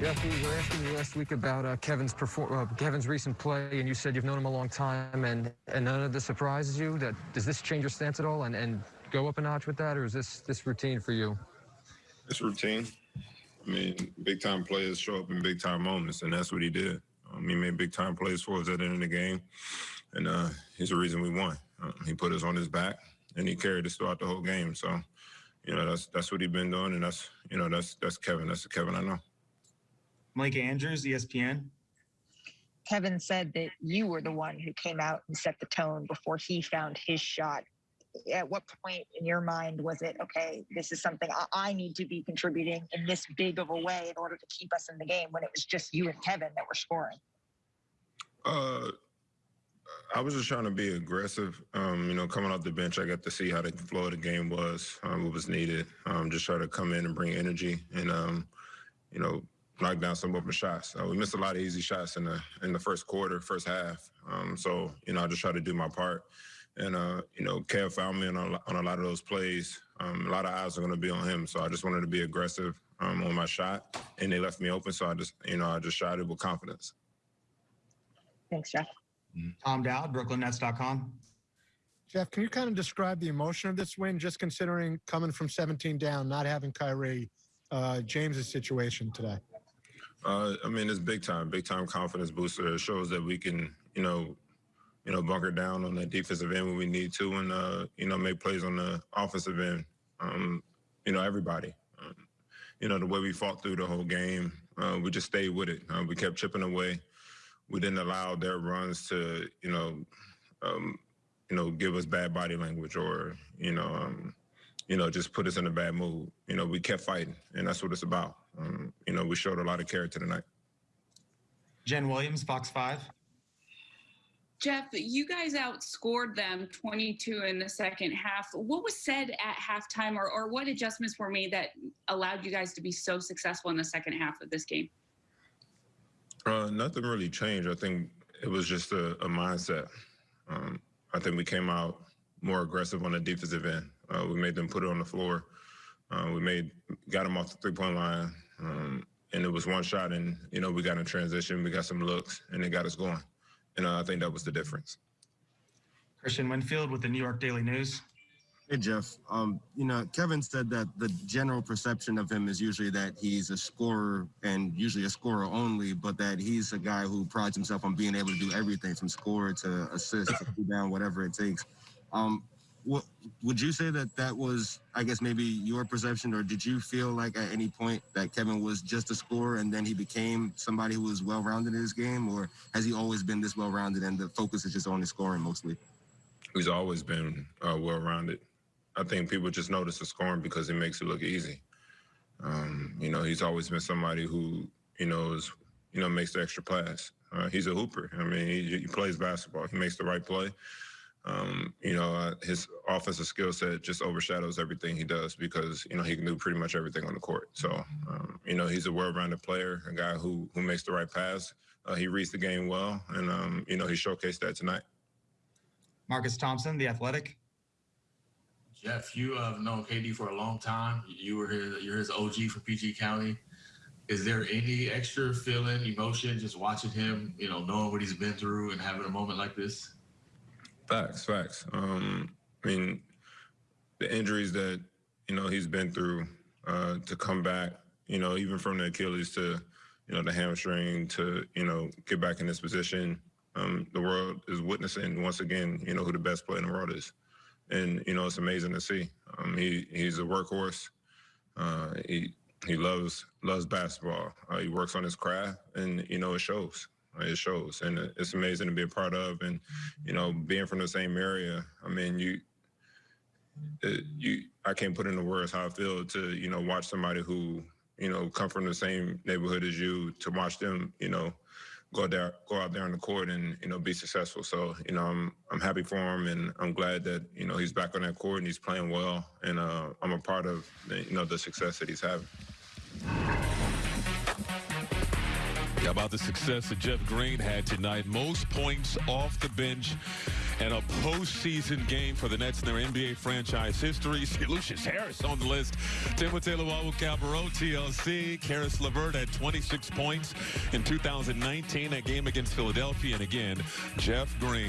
Jeff, we were asking you last week about uh, Kevin's perform uh, Kevin's recent play, and you said you've known him a long time, and and none of this surprises you. That does this change your stance at all, and and go up a notch with that, or is this this routine for you? It's routine. I mean, big time players show up in big time moments, and that's what he did. Um, he made big time plays for us at the end of the game, and uh, he's the reason we won. Uh, he put us on his back, and he carried us throughout the whole game. So, you know, that's that's what he's been doing, and that's you know that's that's Kevin. That's the Kevin I know. Malika Andrews, ESPN. Kevin said that you were the one who came out and set the tone before he found his shot. At what point in your mind was it, okay, this is something I, I need to be contributing in this big of a way in order to keep us in the game when it was just you and Kevin that were scoring? Uh, I was just trying to be aggressive. Um, you know, coming off the bench, I got to see how the flow of the game was, um, what was needed. Um, just try to come in and bring energy and, um, you know, knock down some of open shots. Uh, we missed a lot of easy shots in the in the first quarter, first half. Um, so you know, I just try to do my part. And uh, you know, Kev found me on a, on a lot of those plays. Um, a lot of eyes are going to be on him, so I just wanted to be aggressive um, on my shot, and they left me open. So I just, you know, I just shot it with confidence. Thanks, Jeff. Tom Dowd, BrooklynNets.com. Jeff, can you kind of describe the emotion of this win, just considering coming from 17 down, not having Kyrie, uh, James's situation today? Uh, I mean, it's big time, big time confidence booster. It shows that we can, you know, you know, bunker down on the defensive end when we need to, and uh, you know, make plays on the offensive end. Um, you know, everybody. Um, you know, the way we fought through the whole game, uh, we just stayed with it. Uh, we kept chipping away. We didn't allow their runs to, you know, um, you know, give us bad body language or, you know, um, you know, just put us in a bad mood. You know, we kept fighting, and that's what it's about. Um, you know, we showed a lot of character tonight. Jen Williams, Fox 5. Jeff, you guys outscored them 22 in the second half. What was said at halftime, or, or what adjustments were made that allowed you guys to be so successful in the second half of this game? Uh, nothing really changed. I think it was just a, a mindset. Um, I think we came out more aggressive on the defensive end. Uh, we made them put it on the floor. Uh, we made got them off the three point line, um, and it was one shot. And you know we got in transition, we got some looks, and it got us going. And uh, I think that was the difference. Kristian Winfield with the New York Daily News. Hey Jeff, um, you know Kevin said that the general perception of him is usually that he's a scorer and usually a scorer only, but that he's a guy who prides himself on being able to do everything from score to assist to down, whatever it takes. Um, what would you say that that was, I guess, maybe your perception, or did you feel like at any point that Kevin was just a scorer and then he became somebody who was well-rounded in his game, or has he always been this well-rounded and the focus is just on his scoring mostly? He's always been uh, well-rounded. I think people just notice the scoring because it makes it look easy. Um, you know, he's always been somebody who, you know, is, you know, makes the extra pass. Uh, he's a hooper. I mean, he, he plays basketball. He makes the right play um, you know, uh, his offensive skill set just overshadows everything he does because you know he can do pretty much everything on the court. So um, you know he's a well-rounded player, a guy who who makes the right pass. Uh, he reads the game well, and um, you know he showcased that tonight. Marcus Thompson, The Athletic. Jeff, you have known KD for a long time. You were his, you're his OG for PG County. Is there any extra feeling, emotion, just watching him, you know, knowing what he's been through and having a moment like this? Facts, facts. Um, I mean, the injuries that you know he's been through uh, to come back, you know, even from the Achilles to you know the hamstring to you know get back in this position. Um, the world is witnessing once again, you know, who the best player in the world is, and you know it's amazing to see. Um, he he's a workhorse. Uh, he he loves loves basketball. Uh, he works on his craft, and you know it shows. It shows, and it's amazing to be a part of. And you know, being from the same area, I mean, you, it, you, I can't put into words how I feel to you know watch somebody who you know come from the same neighborhood as you to watch them, you know, go there, go out there on the court and you know be successful. So you know, I'm I'm happy for him, and I'm glad that you know he's back on that court and he's playing well, and uh, I'm a part of you know the success that he's having. About the success that Jeff Green had tonight? Most points off the bench and a postseason game for the Nets in their NBA franchise history. See Lucious Harris on the list. Timothé Luwawu-Cabarrot, TLC. Caris LeVert had 26 points in 2019, that game against Philadelphia. And again, Jeff Green.